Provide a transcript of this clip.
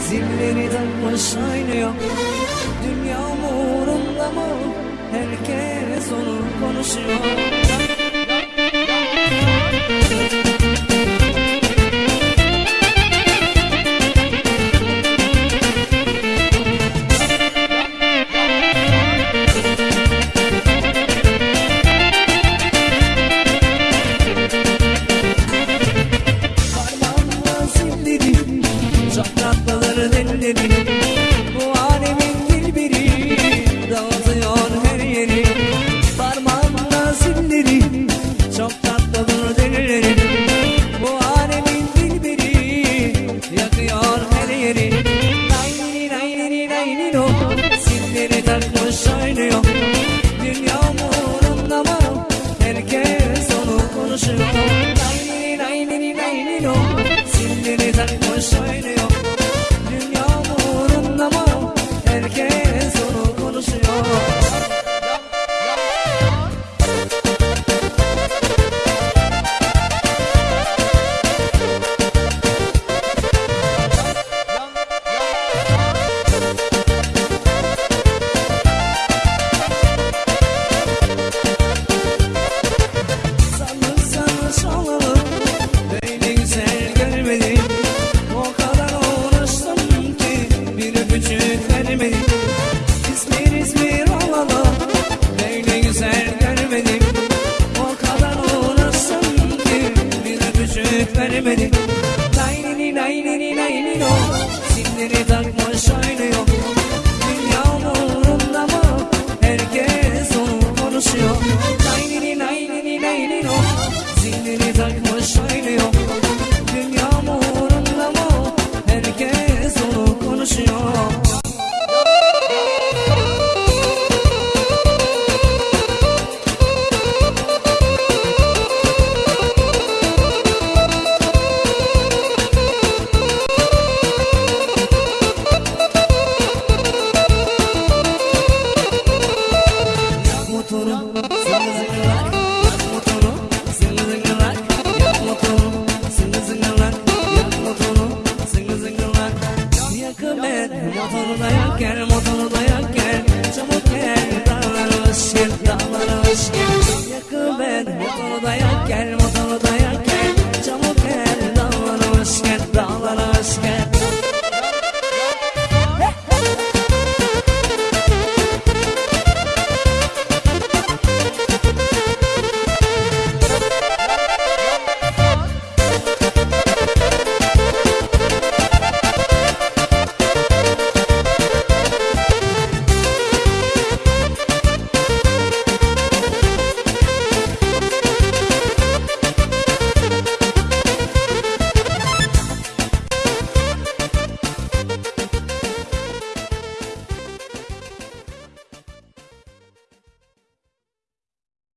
Zilleri takmış aynıyor Dünya umurumda mı Herkes onu konuşuyor Delleri Bu alemin dilbiri Dağıtıyor her yeri. Parmağımla zilleri Çok tatlıdır delleri Bu alemin dilbiri Yakıyor her yeri. Naynini naynini naynini o Zilleri takmış oynuyor. Dünya umurunda mı Herkes onu konuşuyor. Naynini naynini naynini o many Yakı ben, motoru da yak gel Motoru da yak gel. Çabuk gel, dağlara hoş gel Dağlara hoş gel. Ben, motoru da yak gel Motoru